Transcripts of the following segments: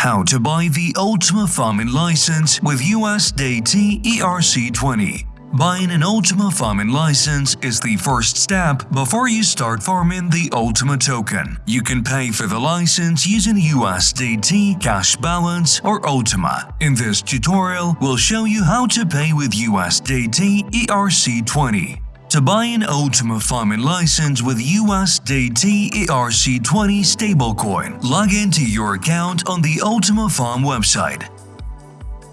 How to buy the Ultima Farming license with USDT ERC20 Buying an Ultima Farming license is the first step before you start farming the Ultima token. You can pay for the license using USDT, Cash Balance, or Ultima. In this tutorial, we'll show you how to pay with USDT ERC20. To buy an Ultima Farming license with USDT ERC20 stablecoin, log into your account on the Ultima Farm website.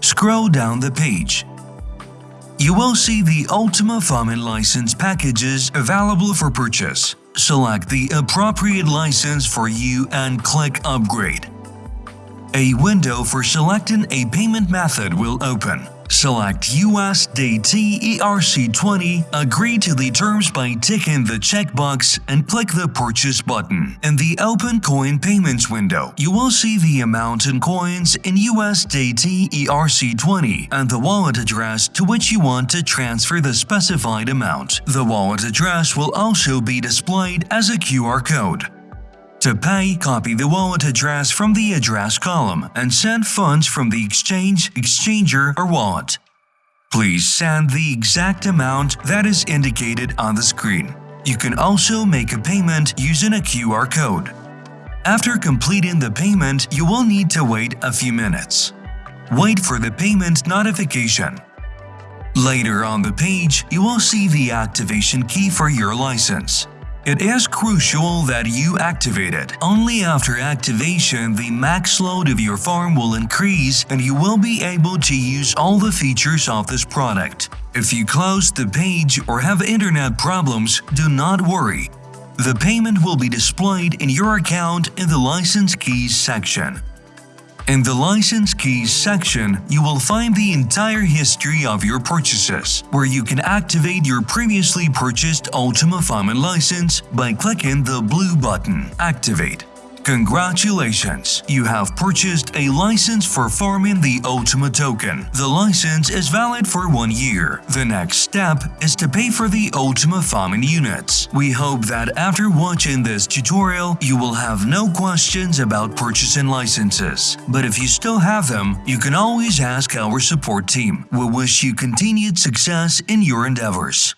Scroll down the page. You will see the Ultima Farming license packages available for purchase. Select the appropriate license for you and click Upgrade. A window for selecting a payment method will open. Select USDT ERC20, agree to the terms by ticking the checkbox and click the Purchase button. In the Open Coin Payments window, you will see the amount in coins in USDT ERC20 and the wallet address to which you want to transfer the specified amount. The wallet address will also be displayed as a QR code. To pay, copy the wallet address from the address column and send funds from the exchange, exchanger, or wallet. Please send the exact amount that is indicated on the screen. You can also make a payment using a QR code. After completing the payment, you will need to wait a few minutes. Wait for the payment notification. Later on the page, you will see the activation key for your license. It is crucial that you activate it. Only after activation, the max load of your farm will increase and you will be able to use all the features of this product. If you close the page or have internet problems, do not worry. The payment will be displayed in your account in the License Keys section. In the License Keys section, you will find the entire history of your purchases, where you can activate your previously purchased Ultima Farming license by clicking the blue button Activate. Congratulations! You have purchased a license for farming the Ultima token. The license is valid for one year. The next step is to pay for the Ultima farming units. We hope that after watching this tutorial, you will have no questions about purchasing licenses. But if you still have them, you can always ask our support team. We wish you continued success in your endeavors.